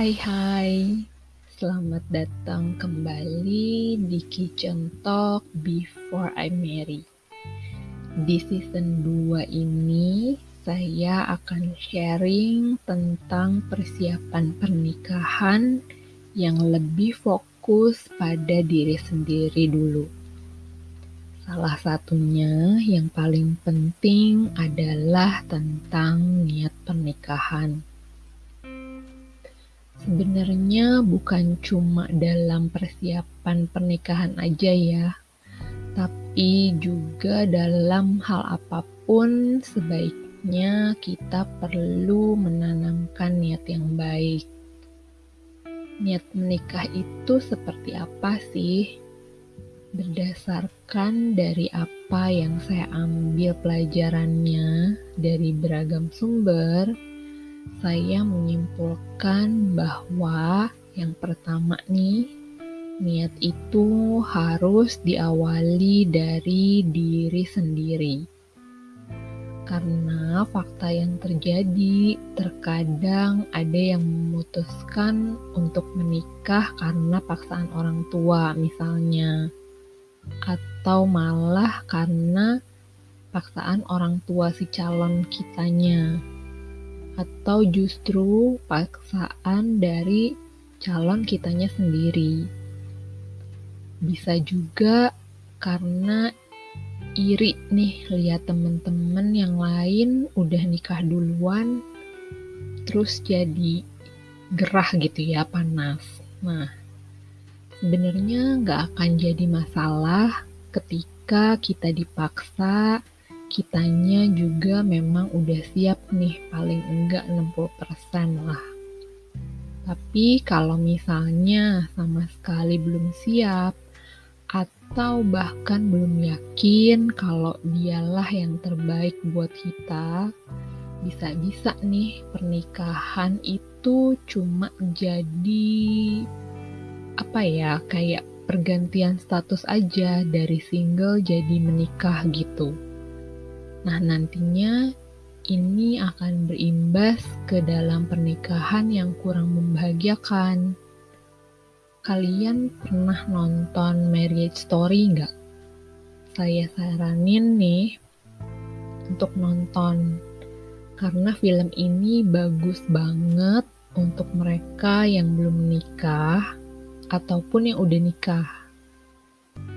Hai hai, selamat datang kembali di Kitchen Talk Before I Marry. Di season 2 ini, saya akan sharing tentang persiapan pernikahan yang lebih fokus pada diri sendiri dulu. Salah satunya yang paling penting adalah tentang niat pernikahan. Sebenarnya bukan cuma dalam persiapan pernikahan aja ya, tapi juga dalam hal apa pun sebaiknya kita perlu menanamkan niat yang baik. Niat menikah itu seperti apa sih? Berdasarkan dari apa yang saya ambil pelajarannya dari beragam sumber, saya menyimpulkan bahwa yang pertama nih, niat itu harus diawali dari diri sendiri. Karena fakta yang terjadi, terkadang ada yang memutuskan untuk menikah karena paksaan orang tua misalnya. Atau malah karena paksaan orang tua si calon kitanya atau justru paksaan dari calon kitanya sendiri. Bisa juga karena iri nih lihat temen-temen yang lain udah nikah duluan terus jadi gerah gitu ya panas. Nah, sebenarnya nggak akan jadi masalah ketika kita dipaksa kitanya juga memang udah siap nih paling enggak 60% lah. Tapi kalau misalnya sama sekali belum siap atau bahkan belum yakin kalau dialah yang terbaik buat kita, bisa-bisa nih pernikahan itu cuma jadi apa ya kayak pergantian status aja dari single jadi menikah gitu. Nah, nantinya ini akan berimbas ke dalam pernikahan yang kurang membahagiakan. Kalian pernah nonton Marriage Story nggak? Saya saranin nih untuk nonton karena film ini bagus banget untuk mereka yang belum menikah ataupun yang udah nikah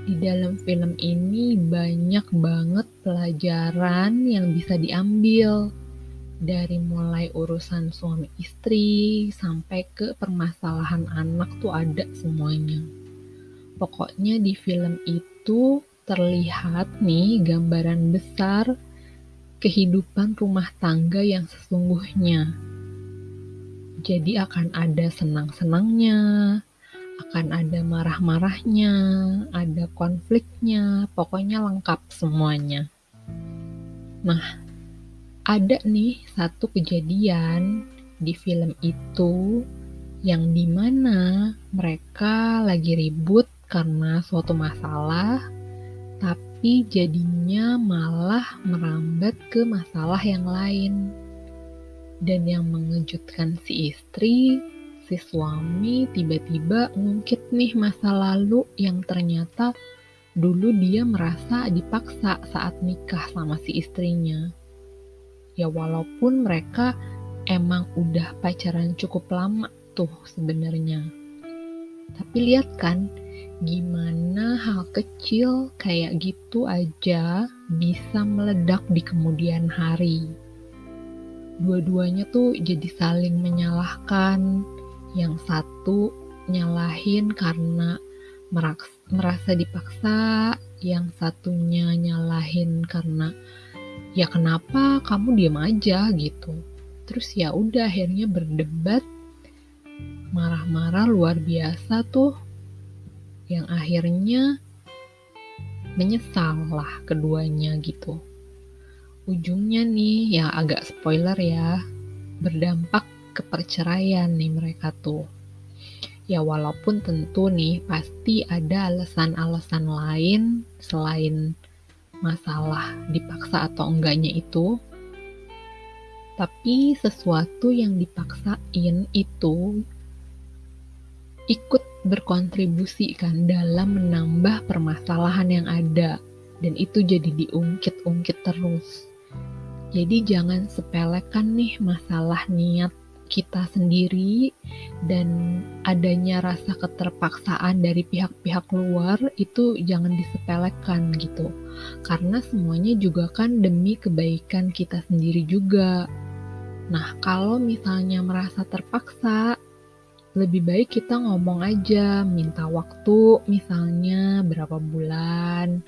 di dalam film ini banyak banget pelajaran yang bisa diambil dari mulai urusan suami istri sampai ke permasalahan anak tuh ada semuanya. Pokoknya di film itu terlihat nih gambaran besar kehidupan rumah tangga yang sesungguhnya. Jadi akan ada senang-senangnya, akan ada marah-marahnya, ada konfliknya, pokoknya lengkap semuanya. Nah, ada nih satu kejadian di film itu yang di mana mereka lagi ribut karena suatu masalah, tapi jadinya malah merambat ke masalah yang lain. Dan yang mengejutkan si istri si suami tiba-tiba ngungkit nih masa lalu yang ternyata dulu dia merasa dipaksa saat nikah sama si istrinya. Ya walaupun mereka emang udah pacaran cukup lama tuh sebenarnya. Tapi lihat kan gimana hal kecil kayak gitu aja bisa meledak di kemudian hari. Dua-duanya tuh jadi saling menyalahkan, yang satu nyalahin karena merasa dipaksa, yang satunya nyalahin karena ya kenapa kamu diam aja gitu. Terus ya udah akhirnya berdebat marah-marah luar biasa tuh yang akhirnya menyesal lah keduanya gitu. Ujungnya nih ya agak spoiler ya, berdampak ke perceraian nih mereka tuh. Ya walaupun tentu nih pasti ada alasan-alasan lain selain masalah dipaksa atau enggaknya itu. Tapi sesuatu yang dipaksain itu ikut berkontribusi kan dalam menambah permasalahan yang ada dan itu jadi diungkit-ungkit terus. Jadi jangan sepelekan nih masalah niat kita sendiri dan adanya rasa keterpaksaan dari pihak-pihak luar itu jangan disepelekan gitu. Karena semuanya juga kan demi kebaikan kita sendiri juga. Nah, kalau misalnya merasa terpaksa, lebih baik kita ngomong aja, minta waktu misalnya berapa bulan,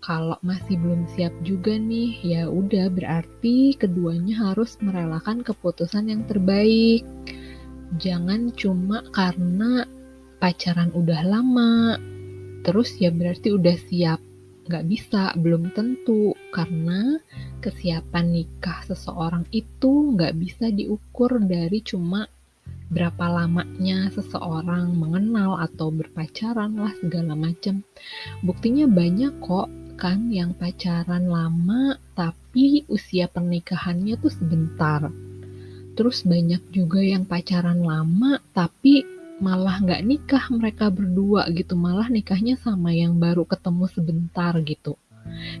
kalau masih belum siap juga nih, ya udah berarti keduanya harus merelakan keputusan yang terbaik. Jangan cuma karena pacaran udah lama, terus ya berarti udah siap. Gak bisa, belum tentu, karena kesiapan nikah seseorang itu gak bisa diukur dari cuma berapa lamanya seseorang mengenal atau berpacaran lah segala macam. Buktinya banyak kok kan yang pacaran lama tapi usia pernikahannya tuh sebentar. Terus banyak juga yang pacaran lama tapi malah nggak nikah mereka berdua gitu, malah nikahnya sama yang baru ketemu sebentar gitu.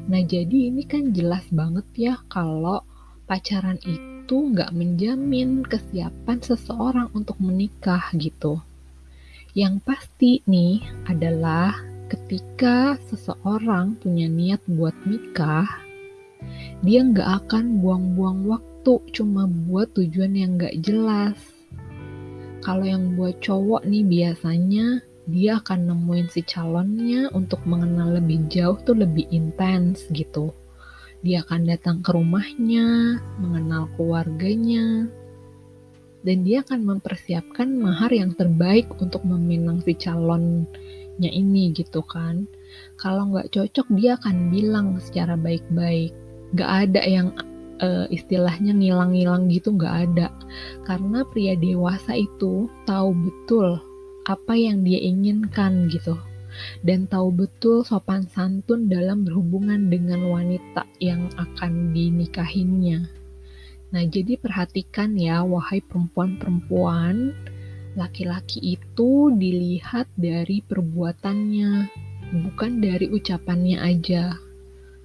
Nah jadi ini kan jelas banget ya kalau pacaran itu nggak menjamin kesiapan seseorang untuk menikah gitu. Yang pasti nih adalah ketika seseorang punya niat buat nikah, dia nggak akan buang-buang waktu cuma buat tujuan yang nggak jelas. Kalau yang buat cowok nih biasanya dia akan nemuin si calonnya untuk mengenal lebih jauh tuh lebih intens gitu. Dia akan datang ke rumahnya, mengenal keluarganya, dan dia akan mempersiapkan mahar yang terbaik untuk meminang si calon anaknya ini gitu kan. Kalau nggak cocok dia akan bilang secara baik-baik. Nggak ada yang uh, istilahnya ngilang-ngilang gitu nggak ada. Karena pria dewasa itu tahu betul apa yang dia inginkan gitu. Dan tahu betul sopan santun dalam berhubungan dengan wanita yang akan dinikahinya. Nah, jadi perhatikan ya, wahai perempuan-perempuan, laki-laki itu dilihat dari perbuatannya, bukan dari ucapannya aja.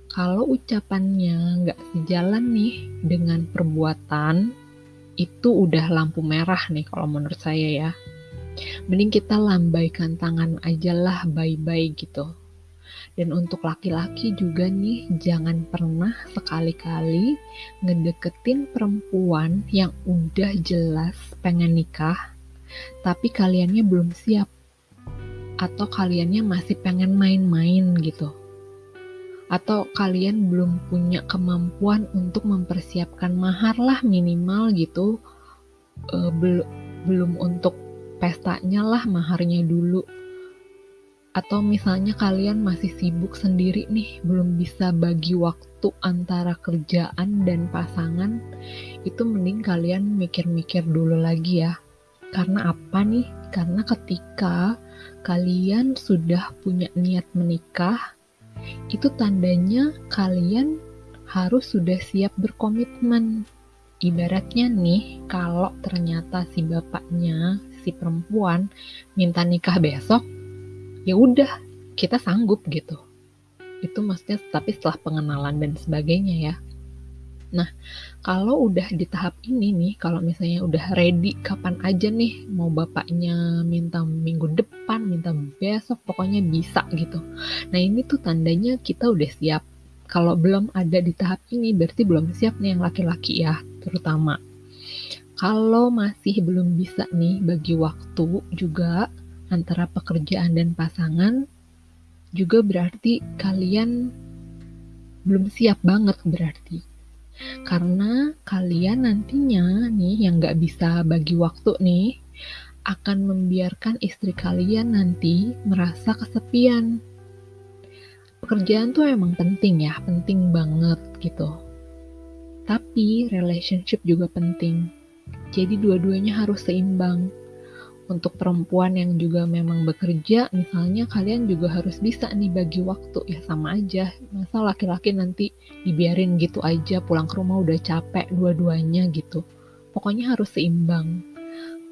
Kalau ucapannya nggak sejalan nih dengan perbuatan, itu udah lampu merah nih kalau menurut saya ya. Mending kita lambaikan tangan aja lah bye-bye gitu. Dan untuk laki-laki juga nih, jangan pernah sekali-kali ngedeketin perempuan yang udah jelas pengen nikah tapi kaliannya belum siap. Atau kaliannya masih pengen main-main gitu. Atau kalian belum punya kemampuan untuk mempersiapkan mahar lah minimal gitu. E, bel belum untuk pestanya lah maharnya dulu. Atau misalnya kalian masih sibuk sendiri nih belum bisa bagi waktu antara kerjaan dan pasangan itu mending kalian mikir-mikir dulu lagi ya karena apa nih? Karena ketika kalian sudah punya niat menikah, itu tandanya kalian harus sudah siap berkomitmen. Ibaratnya nih, kalau ternyata si bapaknya, si perempuan minta nikah besok, ya udah, kita sanggup gitu. Itu maksudnya tapi setelah pengenalan dan sebagainya ya. Nah, kalau udah di tahap ini nih, kalau misalnya udah ready kapan aja nih mau bapaknya minta minggu depan, minta besok, pokoknya bisa gitu. Nah, ini tuh tandanya kita udah siap. Kalau belum ada di tahap ini, berarti belum siap nih yang laki-laki ya, terutama. Kalau masih belum bisa nih bagi waktu juga antara pekerjaan dan pasangan, juga berarti kalian belum siap banget berarti karena kalian nantinya nih yang gak bisa bagi waktu nih akan membiarkan istri kalian nanti merasa kesepian. Pekerjaan tuh emang penting ya, penting banget gitu. Tapi relationship juga penting. Jadi dua-duanya harus seimbang untuk perempuan yang juga memang bekerja, misalnya kalian juga harus bisa nih bagi waktu ya sama aja. Masa laki-laki nanti dibiarin gitu aja pulang ke rumah udah capek dua-duanya gitu. Pokoknya harus seimbang.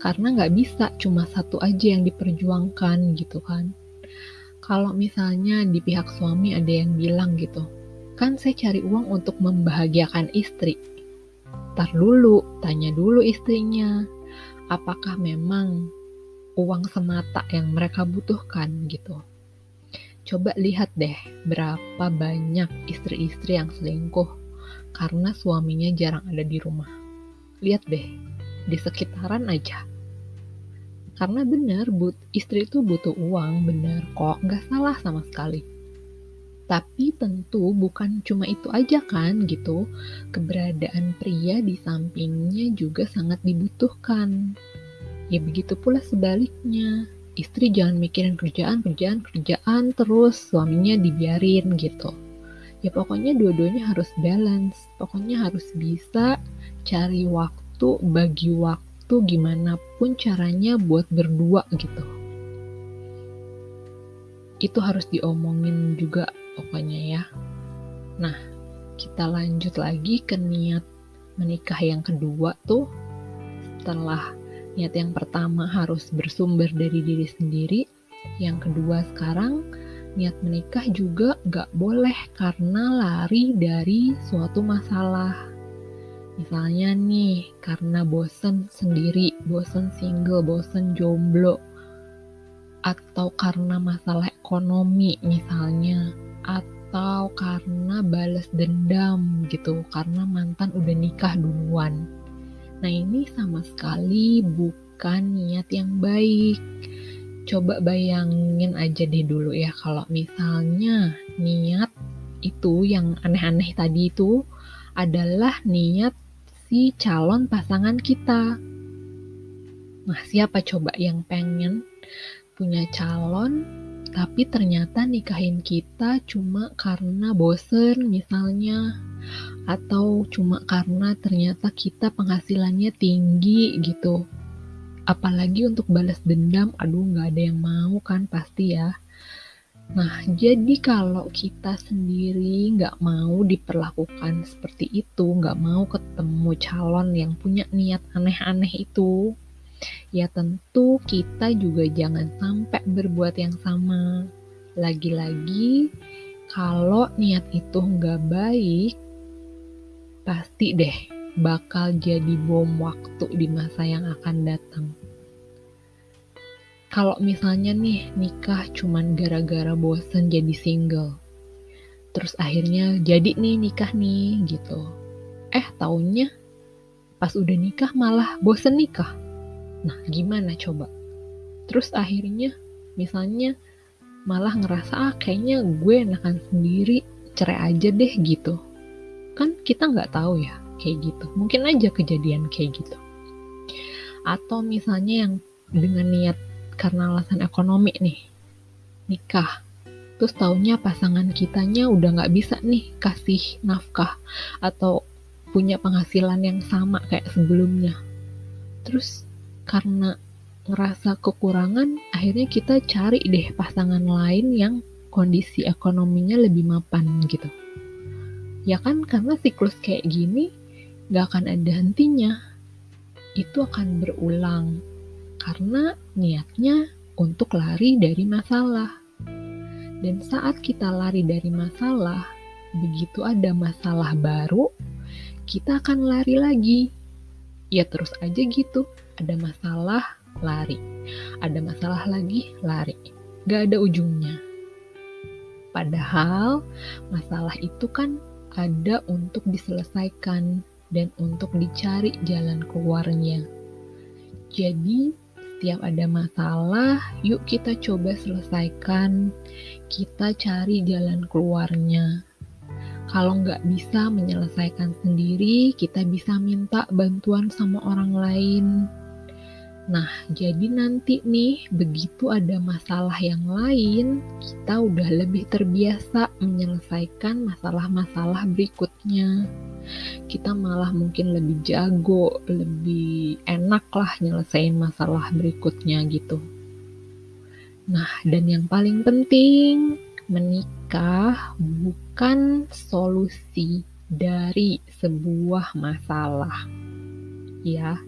karena nggak bisa cuma satu aja yang diperjuangkan gitu kan. Kalau misalnya di pihak suami ada yang bilang gitu, kan saya cari uang untuk membahagiakan istri. Tar dulu, tanya dulu istrinya, apakah memang uang semata yang mereka butuhkan gitu. Coba lihat deh berapa banyak istri-istri yang selingkuh karena suaminya jarang ada di rumah. Lihat deh, di sekitaran aja karena benar, but, istri itu butuh uang, benar kok, nggak salah sama sekali. Tapi tentu bukan cuma itu aja kan gitu, keberadaan pria di sampingnya juga sangat dibutuhkan. Ya begitu pula sebaliknya, istri jangan mikirin kerjaan, kerjaan, kerjaan terus suaminya dibiarin gitu. Ya pokoknya dua-duanya harus balance, pokoknya harus bisa cari waktu, bagi waktu gimana pun caranya buat berdua gitu. Itu harus diomongin juga pokoknya ya. Nah, kita lanjut lagi ke niat menikah yang kedua tuh setelah niat yang pertama harus bersumber dari diri sendiri yang kedua sekarang niat menikah juga gak boleh karena lari dari suatu masalah Misalnya nih, karena bosen sendiri, bosen single, bosen jomblo, atau karena masalah ekonomi misalnya, atau karena balas dendam gitu, karena mantan udah nikah duluan. Nah ini sama sekali bukan niat yang baik. Coba bayangin aja deh dulu ya kalau misalnya niat itu yang aneh-aneh tadi itu adalah niat si calon pasangan kita. Nah, siapa coba yang pengen punya calon tapi ternyata nikahin kita cuma karena bosen misalnya. Atau cuma karena ternyata kita penghasilannya tinggi gitu. Apalagi untuk balas dendam aduh nggak ada yang mau kan pasti ya. Nah, jadi kalau kita sendiri nggak mau diperlakukan seperti itu, nggak mau ketemu calon yang punya niat aneh-aneh itu, ya tentu kita juga jangan sampai berbuat yang sama. Lagi-lagi, kalau niat itu nggak baik, pasti deh bakal jadi bom waktu di masa yang akan datang. Kalau misalnya nih nikah cuman gara-gara bosen jadi single terus akhirnya jadi nih nikah nih gitu. Eh taunya pas udah nikah malah bosen nikah nah gimana coba? Terus akhirnya misalnya malah ngerasa ah kayaknya gue enakan sendiri cerai aja deh gitu. Kan kita nggak tahu ya kayak gitu. Mungkin aja kejadian kayak gitu. Atau misalnya yang dengan niat karena alasan ekonomi nih nikah. Terus taunya pasangan kitanya udah nggak bisa nih kasih nafkah atau punya penghasilan yang sama kayak sebelumnya. Terus karena ngerasa kekurangan akhirnya kita cari deh pasangan lain yang kondisi ekonominya lebih mapan gitu ya kan karena siklus kayak gini gak akan ada hentinya itu akan berulang karena niatnya untuk lari dari masalah. Dan saat kita lari dari masalah, begitu ada masalah baru, kita akan lari lagi. Ya terus aja gitu, ada masalah, lari. Ada masalah lagi, lari. Gak ada ujungnya. Padahal masalah itu kan ada untuk diselesaikan dan untuk dicari jalan keluarnya. Jadi, setiap ada masalah, yuk kita coba selesaikan, kita cari jalan keluarnya. Kalau nggak bisa menyelesaikan sendiri, kita bisa minta bantuan sama orang lain. Nah, jadi nanti nih, begitu ada masalah yang lain, kita udah lebih terbiasa menyelesaikan masalah-masalah berikutnya kita malah mungkin lebih jago, lebih enak lah nyelesain masalah berikutnya gitu. Nah, dan yang paling penting, menikah bukan solusi dari sebuah masalah. Ya,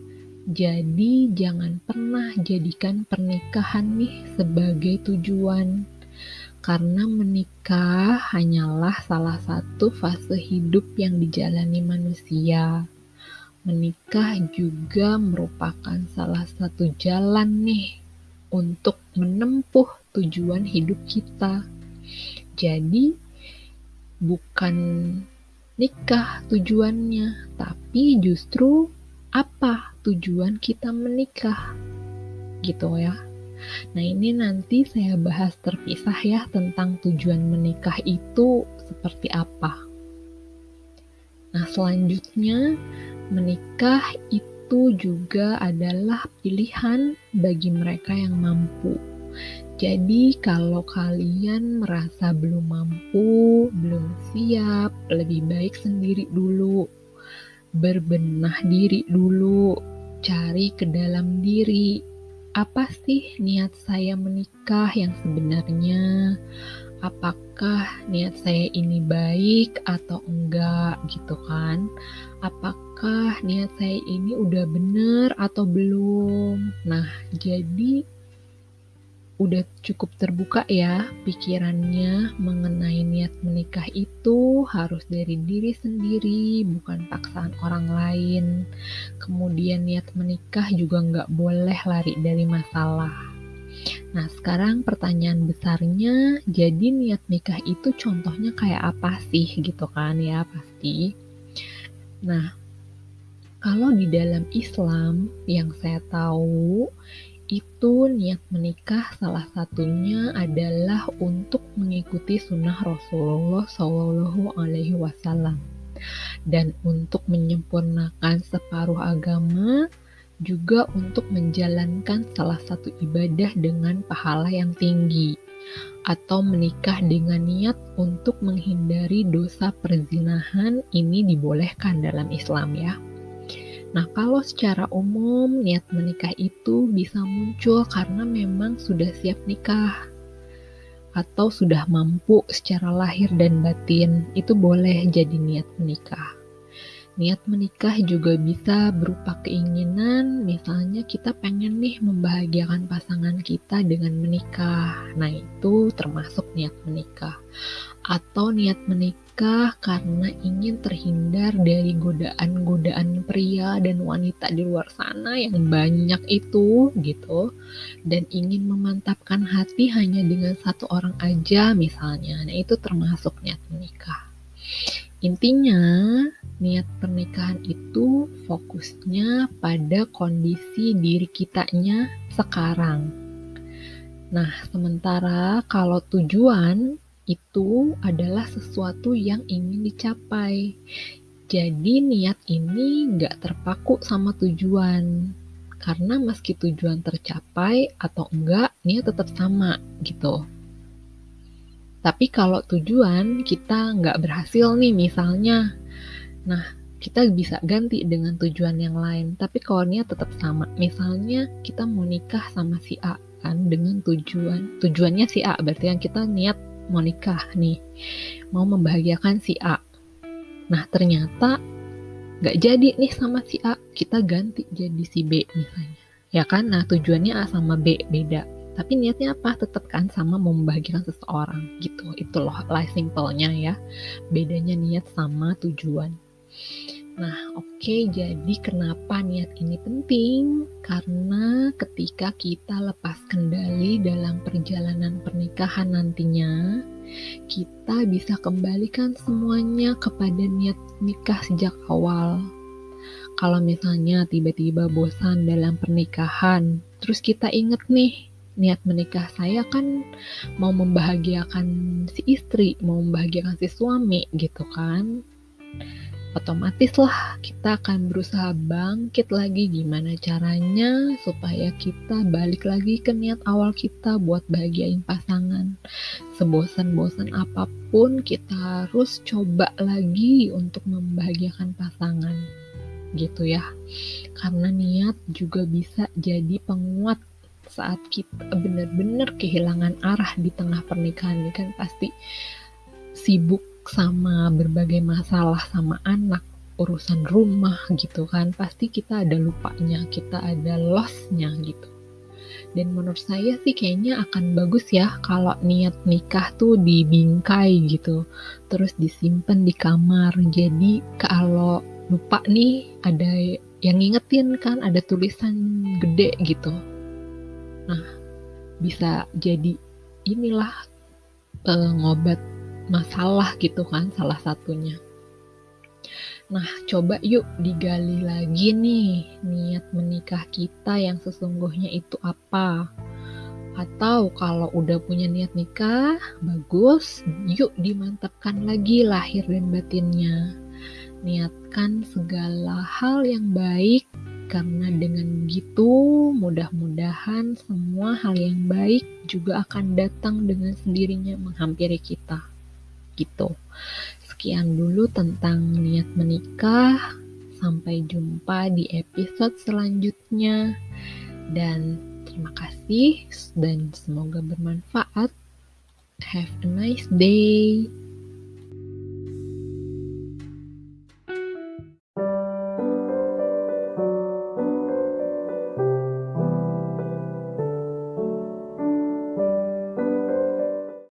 Jadi jangan pernah jadikan pernikahan nih sebagai tujuan. Karena menikah hanyalah salah satu fase hidup yang dijalani manusia. Menikah juga merupakan salah satu jalan nih untuk menempuh tujuan hidup kita. Jadi bukan nikah tujuannya, tapi justru apa tujuan kita menikah. Gitu ya. Nah, ini nanti saya bahas terpisah ya tentang tujuan menikah itu seperti apa. Nah, selanjutnya Menikah itu juga adalah pilihan bagi mereka yang mampu. Jadi, kalau kalian merasa belum mampu, belum siap, lebih baik sendiri dulu. Berbenah diri dulu, cari ke dalam diri. Apa sih niat saya menikah yang sebenarnya? Apakah niat saya ini baik atau enggak, gitu kan? apakah niat saya ini udah bener atau belum. Nah, jadi udah cukup terbuka ya pikirannya mengenai niat menikah itu harus dari diri sendiri, bukan paksaan orang lain. Kemudian niat menikah juga nggak boleh lari dari masalah. Nah, sekarang pertanyaan besarnya, jadi niat nikah itu contohnya kayak apa sih gitu kan ya pasti. Nah, kalau di dalam Islam yang saya tahu itu niat menikah salah satunya adalah untuk mengikuti sunnah Rasulullah Shallallahu Alaihi Wasallam dan untuk menyempurnakan separuh agama juga untuk menjalankan salah satu ibadah dengan pahala yang tinggi atau menikah dengan niat untuk menghindari dosa perzinahan ini dibolehkan dalam Islam ya. Nah, kalau secara umum niat menikah itu bisa muncul karena memang sudah siap nikah atau sudah mampu secara lahir dan batin, itu boleh jadi niat menikah. Niat menikah juga bisa berupa keinginan, misalnya kita pengen nih membahagiakan pasangan kita dengan menikah. Nah, itu termasuk niat menikah. Atau niat menikah karena ingin terhindar dari godaan-godaan pria dan wanita di luar sana yang banyak itu gitu. Dan ingin memantapkan hati hanya dengan satu orang aja misalnya. Nah, itu termasuk niat menikah. Intinya, niat pernikahan itu fokusnya pada kondisi diri kitanya sekarang. Nah, sementara kalau tujuan itu adalah sesuatu yang ingin dicapai. Jadi niat ini nggak terpaku sama tujuan. Karena meski tujuan tercapai atau enggak, niat tetap sama gitu. Tapi kalau tujuan kita nggak berhasil nih misalnya, nah kita bisa ganti dengan tujuan yang lain. Tapi kalau niat tetap sama, misalnya kita mau nikah sama si A kan dengan tujuan tujuannya si A berarti yang kita niat mau nikah nih, mau membahagiakan si A. Nah ternyata nggak jadi nih sama si A, kita ganti jadi si B misalnya. Ya kan, nah tujuannya A sama B beda. Tapi niatnya apa? Tetap kan sama membahagiakan seseorang gitu. Itu loh life simpelnya ya. Bedanya niat sama tujuan Nah, oke, okay, jadi kenapa niat ini penting? Karena ketika kita lepas kendali dalam perjalanan pernikahan nantinya, kita bisa kembalikan semuanya kepada niat nikah sejak awal. Kalau misalnya tiba-tiba bosan dalam pernikahan, terus kita inget nih, niat menikah saya kan mau membahagiakan si istri, mau membahagiakan si suami gitu kan. Otomatis lah kita akan berusaha bangkit lagi gimana caranya supaya kita balik lagi ke niat awal kita buat bahagiain pasangan. Sebosan-bosan apa pun kita harus coba lagi untuk membahagiakan pasangan gitu ya. Karena niat juga bisa jadi penguat saat kita benar-benar kehilangan arah di tengah pernikahan ini kan pasti sibuk sama berbagai masalah sama anak, urusan rumah gitu kan pasti kita ada lupanya kita ada lossnya gitu. Dan menurut saya sih kayaknya akan bagus ya kalau niat nikah tuh dibingkai gitu terus disimpan di kamar. Jadi kalau lupa nih ada yang ngingetin kan ada tulisan gede gitu. Nah bisa jadi inilah pengobat masalah gitu kan salah satunya Nah, coba yuk digali lagi nih niat menikah kita yang sesungguhnya itu apa. Atau kalau udah punya niat nikah, bagus, yuk dimantapkan lagi lahir dan batinnya. Niatkan segala hal yang baik karena dengan begitu mudah-mudahan semua hal yang baik juga akan datang dengan sendirinya menghampiri kita. Gitu. Sekian dulu tentang niat menikah. Sampai jumpa di episode selanjutnya. Dan terima kasih dan semoga bermanfaat. Have a nice day.